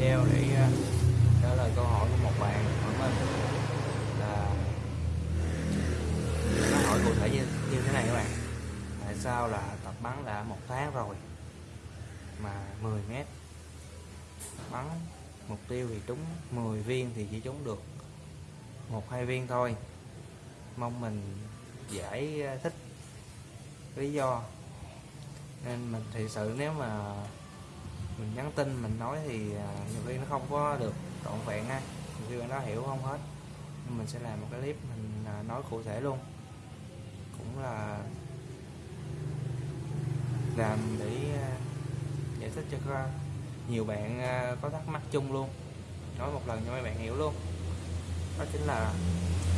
video để à, trả lời câu hỏi của một bạn hỏi mình là nó hỏi cụ thể như, như thế này các bạn. Tại sao là tập bắn đã một tháng rồi mà 10 mét? Bắn mục tiêu thì trúng 10 viên thì chỉ trúng được một hai viên thôi. Mong mình giải à, thích lý do. Nên mình thì sự nếu mà mình nhắn tin, mình nói thì à, nhiều khi nó không có được trọn vẹn ha. Nhiều khi bạn đó hiểu không hết. Nên mình sẽ làm một cái clip mình à, nói cụ thể luôn. Cũng là làm để à, giải thích cho các nhiều bạn có thắc mắc chung luôn. Nói một lần cho mấy bạn hiểu luôn. Đó chính là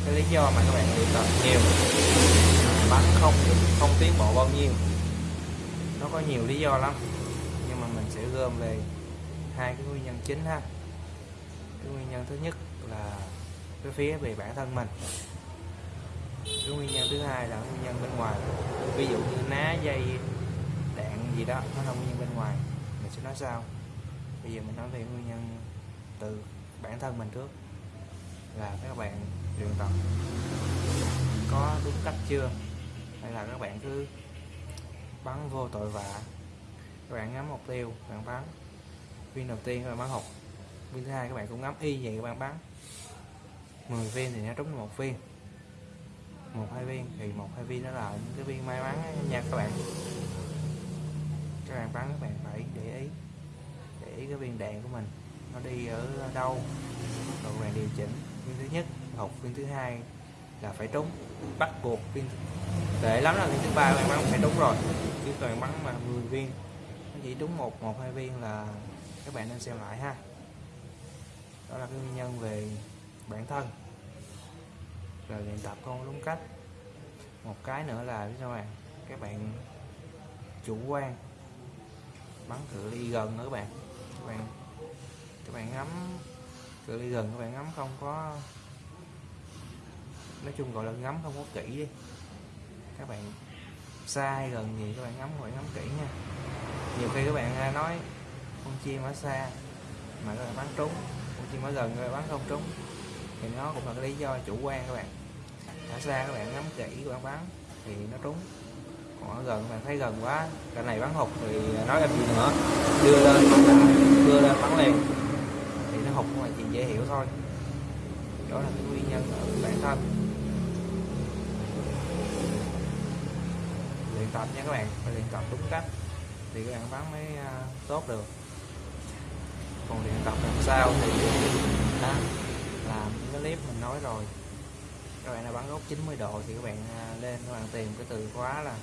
cái lý do mà các bạn luyện tập nhiều. Bắn không không tiến bộ bao nhiêu. Nó có nhiều lý do lắm sẽ gom về hai cái nguyên nhân chính ha. Cái nguyên nhân thứ nhất là cái phía về bản thân mình. Cái nguyên nhân thứ hai là nguyên nhân bên ngoài. Ví dụ như ná dây đạn gì đó, nó là nguyên nhân bên ngoài. Mình sẽ nói sau. Bây giờ mình nói về nguyên nhân từ bản thân mình trước, là các bạn luyện tập có đúng cách chưa? Hay là các bạn cứ bắn vô tội vạ? Các bạn ngắm mục tiêu, các bạn bắn. Viên đầu tiên các bạn bắn hụt viên thứ hai các bạn cũng ngắm y vậy các bạn bắn. 10 viên thì nó trúng một viên. Một, hai viên thì một, hai viên đó là những cái viên may mắn nha các bạn. Các bạn bắn các bạn phải để ý để ý cái viên đạn của mình. Nó đi ở đâu? Rồi bạn điều chỉnh. Viên thứ nhất hụt viên thứ hai là phải trúng. Bắt buộc viên, tệ lắm là viên thứ ba các bạn bắn phải trúng rồi. Chứ toàn bắn mà 10 viên nó chỉ đúng một một, hai viên là các bạn nên xem lại ha. Đó là cái nguyên nhân về bản thân. Rồi luyện tập không đúng cách. Một cái nữa là biết sao bạn? Các bạn chủ quan. Bắn cự ly gần nữa các bạn. Các bạn các bạn ngắm cự ly gần, các bạn ngắm không có, nói chung gọi là ngắm không có kỹ đi. Các bạn xa hay gần gì các bạn ngắm phải ngắm kỹ nha nhiều khi các bạn nói, con chim ở xa mà các bạn bắn trúng, con chim ở gần rồi bắn không trúng. Thì nó cũng là cái lý do chủ quan các bạn. Ở xa các bạn ngắm kỹ các bạn bắn thì nó trúng. Còn ở gần các bạn thấy gần quá, cái này bắn hụt thì nói làm gì nữa. Đưa lên bắn lại đưa lên bắn liền. Thì nó hụt là chuyện dễ hiểu thôi. Đó là cái nguyên nhân ở bản thân. Luyện tập nha các bạn, phải luyện tập đúng cách thì các bạn bán mới à, tốt được. Còn luyện tập làm sao thì đó làm cái clip mình nói rồi. Các bạn là bắn góc 90 độ thì các bạn à, lên các bạn tìm cái từ khóa là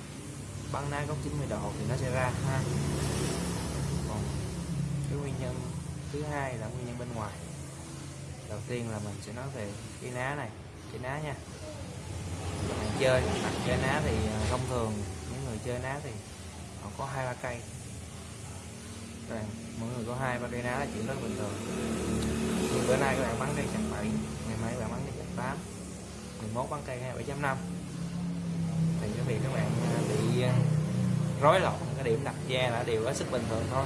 bắn ná góc 90 độ thì nó sẽ ra ha. Còn cái nguyên nhân thứ hai là nguyên nhân bên ngoài. Đầu tiên là mình sẽ nói về cái ná này, cái ná nha. Các bạn chơi đặt chơi ná thì à, thông thường những người chơi ná thì nó có hai, ba cây. Các bạn mỗi người có hai ba cây lá là chuyện rất bình thường. Nhưng bữa nay các bạn bắn cây chặt 7 ngày mai các bạn bắn cây chặt 8 11 bắn cây 27.5 thì cái việc các bạn à, bị à, rối loạn cái điểm đặt da là điều hết sức bình thường thôi.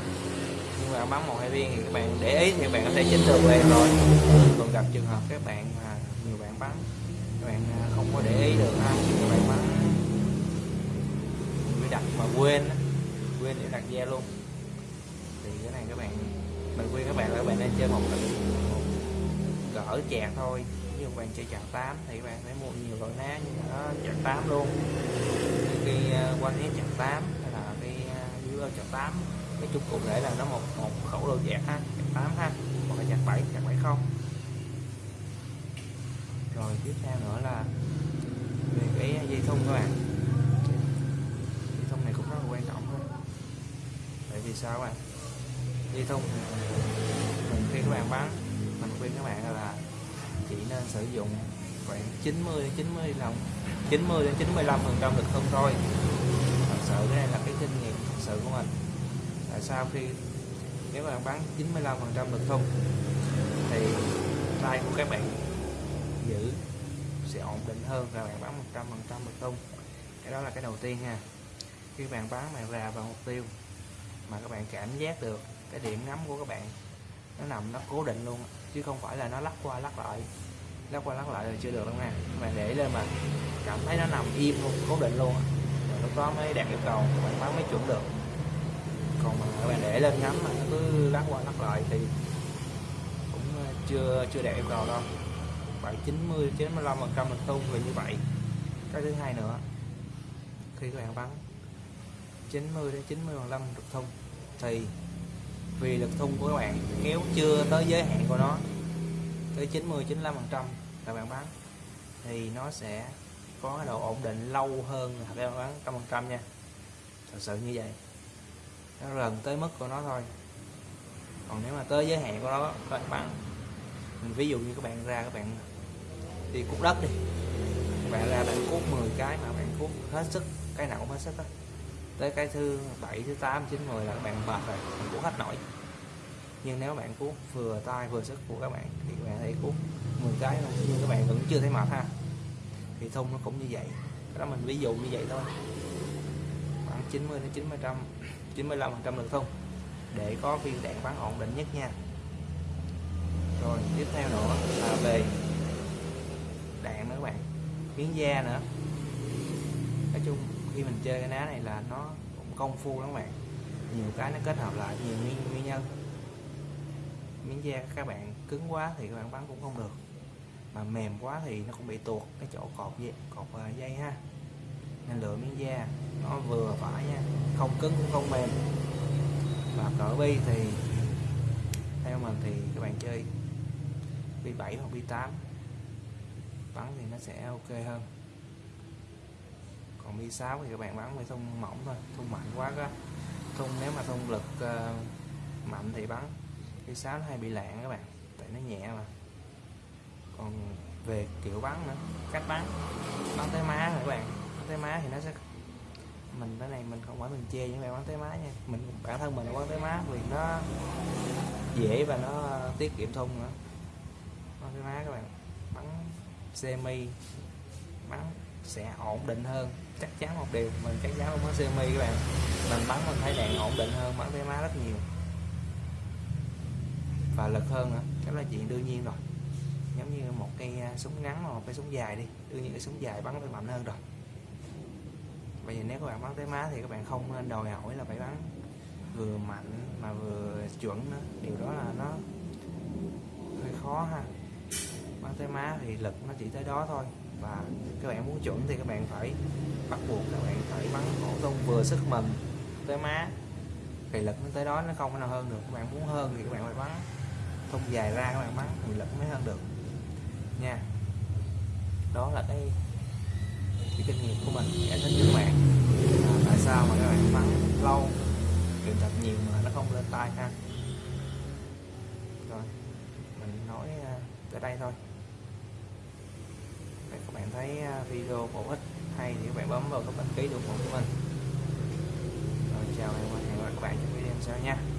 Nhưng mà bắn một hai viên thì các bạn để ý thì các bạn có thể chỉnh được lên rồi. Còn gặp trường hợp các bạn mà nhiều bạn bắn, các bạn à, không có để ý được ha, các bạn bắn bị đặt mà quên quên để đặt da luôn. Thì cái này các bạn mình khuyên các bạn là các bạn nên chơi một, một gỡ chạc thôi. Ví dụ bạn chơi chạc 8 thì bạn phải mua nhiều loại ná như đó chạc 8 luôn. Khi ờ, quan hết chạc 8 hay là cái ờ, dưới chạc 8 cái chung cụ thể là nó một một khẩu đồ chạc ha chạc 8 ha hoặc là chạc 7 chạc 7 không. Rồi tiếp theo nữa là về cái dây thun các bạn dây thun này cũng rất là quan trọng thôi tại vì sao các bạn? Dây thông mình khi các bạn bán, mình khuyên các bạn là chỉ nên sử dụng khoảng 90 đến 90 lòng 90 đến 95 phần trăm lực thông thôi. Thật sự cái này là cái kinh nghiệm thật sự của mình. Tại sao khi nếu bạn bán 95 phần trăm lực thông thì tay của các bạn giữ sẽ ổn định hơn là bạn bán 100 phần trăm lực thông. cái đó là cái đầu tiên ha. Khi bạn bán bạn ra vào mục tiêu mà các bạn cảm giác được cái điểm ngắm của các bạn. Nó nằm, nó cố định luôn, chứ không phải là nó lắc qua lắc lại. Lắc qua lắc lại là chưa được đâu nha. Các bạn để lên mà cảm thấy nó nằm im luôn, cố định luôn. Rồi lúc đó mới đạt yêu cầu, các bạn bắn mới chuẩn được. Còn mà các bạn để lên ngắm mà nó cứ lắc qua lắc lại thì cũng ờ, chưa chưa đạt yêu cầu đâu. Khoảng 90 95 phần trăm lực tung về như vậy. Cái thứ hai nữa, khi các bạn bắn 90 đến 90 phần trăm lực thông. Thì vì lực thông của các bạn kéo chưa tới giới hạn của nó, tới 90 95 phần trăm các bạn bán, thì nó sẽ có độ ổn định lâu hơn là các bạn bán trăm phần trăm nha. Thật sự như vậy. Nó gần tới mức của nó thôi. Còn nếu mà tới giới hạn của nó, các bạn mình ví dụ như các bạn ra, các bạn đi cuốc đất đi, các bạn ra bạn cuốc 10 cái mà bạn cuốc hết sức, cái nào cũng hết sức đó tới cái thứ 7, thứ tám chín mười là các bạn mệt rồi bạn cuốc hết nổi. Nhưng nếu bạn cuốn vừa tay vừa sức của các bạn thì các bạn thấy cuốn 10 cái thôi nhưng các bạn vẫn chưa thấy mệt ha. Thì thun nó cũng như vậy. Đó mình ví dụ như vậy thôi. Khoảng 90 đến 90 trăm 95 phần trăm lực thun để có viên đạn bắn ổn định nhất nha. Rồi tiếp theo nữa là về đạn nữa các bạn. Miếng da nữa. Nói chung khi mình chơi cái ná này là nó cũng công phu lắm các bạn. Nhiều cái nó kết hợp lại nhiều nguyên, nguyên nhân. Miếng da các bạn cứng quá thì các bạn bắn cũng không được. Mà mềm quá thì nó cũng bị tuột cái chỗ cột dây cột à, dây ha. Nên lựa miếng da nó vừa phải nha không cứng cũng không mềm. Và cỡ bi thì theo mình thì các bạn chơi bi 7 hoặc bi 8 bắn thì nó sẽ ok hơn còn mi 6 thì các bạn bắn với thun mỏng thôi thun mạnh quá đó. Thun nếu mà thun lực uh, mạnh thì bắn. Mi 6 nó hay bị lạng các bạn tại nó nhẹ mà. Còn về kiểu bắn nữa cách bắn. Bắn tới má rồi các bạn? Bắn tới má thì nó sẽ mình cái này mình không phải mình chê những bạn bắn tới má nha. Mình bản thân mình bắn tới má vì nó dễ và nó tiết kiệm thun nữa. Bắn tới má các bạn bắn semi bắn sẽ ổn định hơn. Chắc chắn một điều, mình chắc chắn không có semi các bạn. Mình bắn mình thấy đạn ổn định hơn bắn tới má rất nhiều. Và lực hơn nữa đó là chuyện đương nhiên rồi. Giống như một cây à, súng ngắn hoặc một cây súng dài đi, đương nhiên cái súng dài bắn phải mạnh hơn rồi. Bây giờ nếu các bạn bắn tới má thì các bạn không nên đòi hỏi là phải bắn vừa mạnh mà vừa chuẩn nữa. Điều đó là nó hơi khó ha. Bắn tới má thì lực nó chỉ tới đó thôi và các bạn muốn chuẩn thì các bạn phải bắt buộc các bạn phải bắn cổ tung vừa sức mình tới má. Thì lực nó tới đó nó không có nào hơn được. Các bạn muốn hơn thì các bạn phải bắn. Thông dài ra các bạn bắn thì lực mới hơn được. Nha. Đó là cái cái kinh nghiệm của mình giải thích cho các bạn. À, tại sao mà các bạn bắn lâu luyện tập nhiều mà nó không lên tay ha? Rồi mình nói à, tới đây thôi thấy à, video bổ ích hay thì các bạn bấm vào cái đăng ký ủng hộ của mình. Rồi, chào và hẹn gặp lại các bạn trong video sau nha.